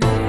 May